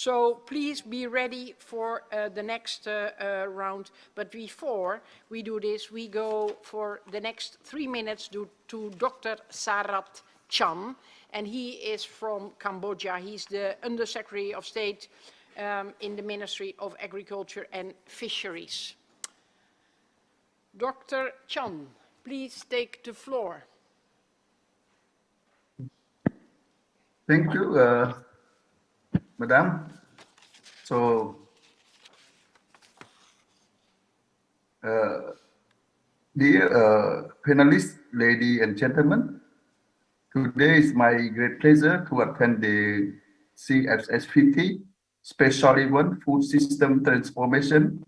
So please be ready for uh, the next uh, uh, round. But before we do this, we go for the next three minutes to, to Dr. Sarat Chan. And he is from Cambodia. He's the Undersecretary of State um, in the Ministry of Agriculture and Fisheries. Dr. Chan, please take the floor. Thank you, uh, Madam. So, uh, dear uh, panelists, ladies and gentlemen, today is my great pleasure to attend the CFS 50 Special Event Food System Transformation,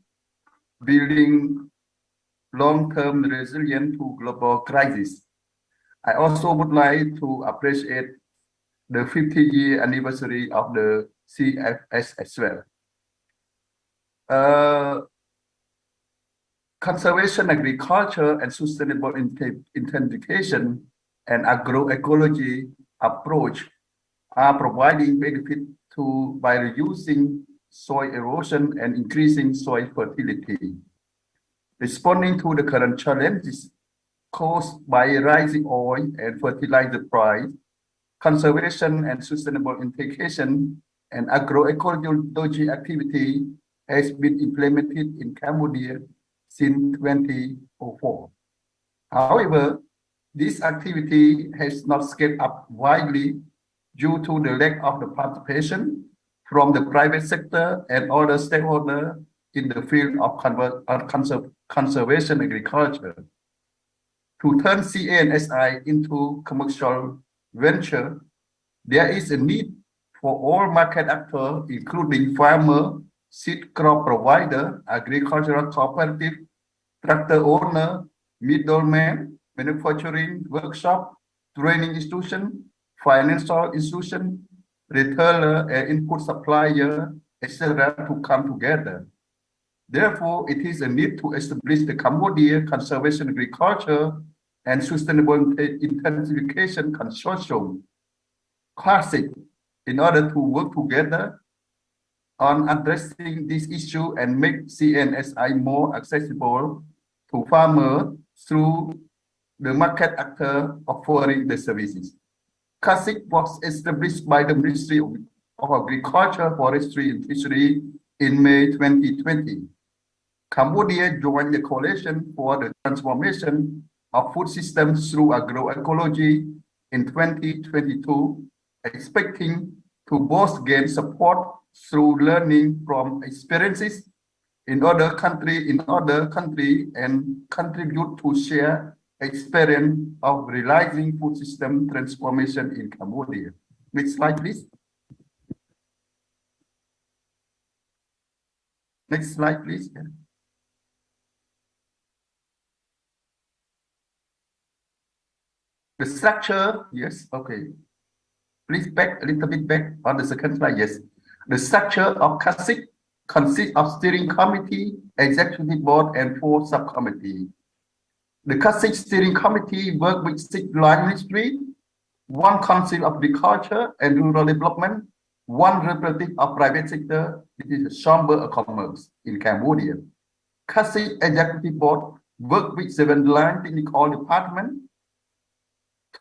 Building Long-Term Resilience to Global Crisis. I also would like to appreciate the 50 year anniversary of the CFS as well. Uh, conservation agriculture and sustainable intensification and agroecology approach are providing benefit to by reducing soil erosion and increasing soil fertility. Responding to the current challenges caused by rising oil and fertilizer price, conservation and sustainable integration and agroecology activity has been implemented in Cambodia since 2004. However, this activity has not scaled up widely due to the lack of the participation from the private sector and other stakeholders in the field of uh, conserv conservation agriculture. To turn CANSI into commercial venture, there is a need for all market actors, including farmer, seed crop provider, agricultural cooperative, tractor owner, middleman, manufacturing workshop, training institution, financial institution, retailer, and input supplier, etc., to come together. Therefore, it is a need to establish the Cambodia Conservation Agriculture and Sustainable uh, Intensification Consortium, CASIC, in order to work together on addressing this issue and make CNSI more accessible to farmers through the market actor offering the services. CASIC was established by the Ministry of, Agriculture, Forestry and Fishery in May 2020. Cambodia joined the coalition for the transformation of food systems through agroecology in 2022, expecting to both gain support through learning from experiences in other country in other country and contribute to share experience of realizing food system transformation in Cambodia. Next slide, please. Next slide, please. The structure, yes, okay. Please back a little bit back on the second slide, yes. The structure of CASIC consists of steering committee, executive board, and four subcommittee. The CASIC steering committee work with six line ministry, one council of agriculture and rural development, one representative of private sector, it is the Chamber of Commerce in Cambodia. CASIC executive board work with seven line technical department,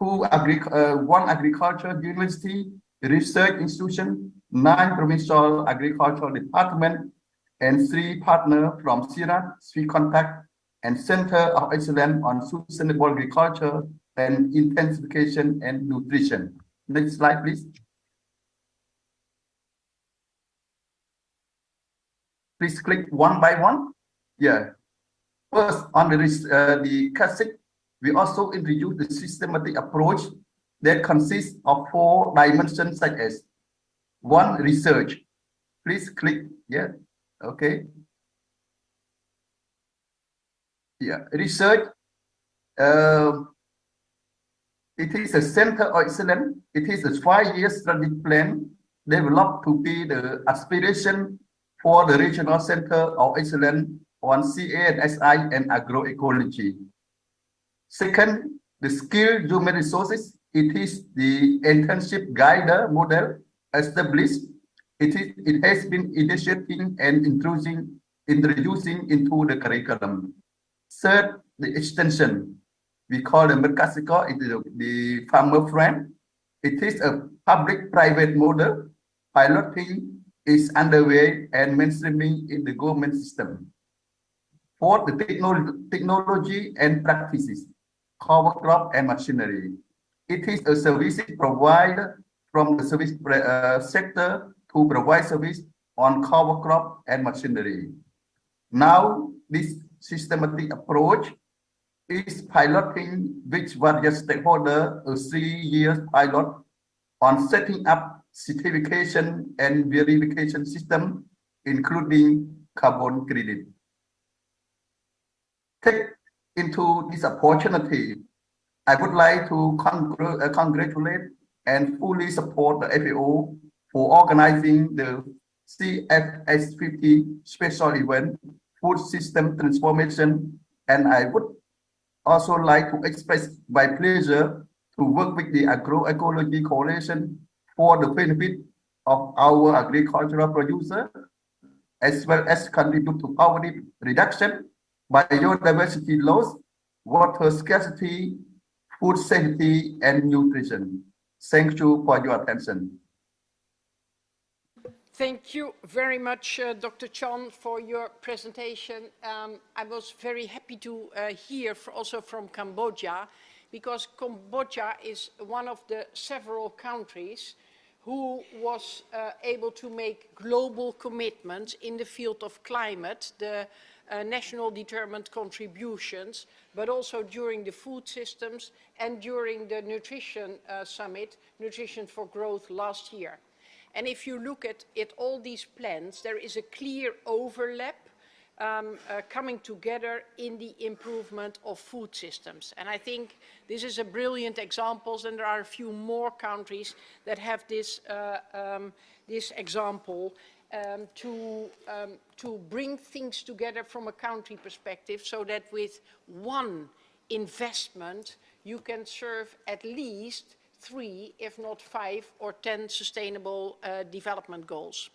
two agri uh, one agriculture university, research institution, nine provincial agricultural department, and three partner from CIRAD, Sweet Contact, and Center of Excellence on Sustainable Agriculture and Intensification and Nutrition. Next slide, please. Please click one by one. Yeah. First, on the, uh, the CASIC we also introduced the systematic approach that consists of four dimensions such as one, research. Please click, yeah, okay. Yeah, research, uh, it is a center of excellence. It is a five-year strategic plan developed to be the aspiration for the regional center of excellence on CANSI and agroecology. Second, the skilled human resources. It is the internship guide model established It is, it has been initiating and introducing, introducing into the curriculum. Third, the extension. We call the Merkasico, it is the- the farmer friend. It is a public-private model. Piloting is underway and mainstreaming in the government system. Fourth, the technology, technology and practices, cover crop and machinery. It is a service provided from the service uh, sector to provide service on cover crop and machinery. Now, this systematic approach is piloting with various stakeholders a three-year pilot on setting up certification and verification system, including carbon credit. Take into this opportunity, I would like to congr- uh, congratulate and fully support the FAO for organizing the CFS50 special event, Food System Transformation, and I would also like to express my pleasure to work with the Agroecology Coalition for the benefit of our agricultural producer, as well as contribute to poverty reduction, biodiversity loss, water scarcity, food safety, and nutrition. Thank you for your attention. Thank you very much, uh, Dr. Chan, for your presentation. Um, I was very happy to uh, hear also from Cambodia, because Cambodia is one of the several countries who was uh, able to make global commitments in the field of climate, the uh, national determined contributions, but also during the food systems and during the nutrition uh, summit, Nutrition for Growth last year. And if you look at, at all these plans, there is a clear overlap um, uh, coming together in the improvement of food systems. And I think this is a brilliant example, and there are a few more countries that have this, uh, um, this example um, to, um, to bring things together from a country perspective so that with one investment, you can serve at least three, if not five or 10 sustainable uh, development goals.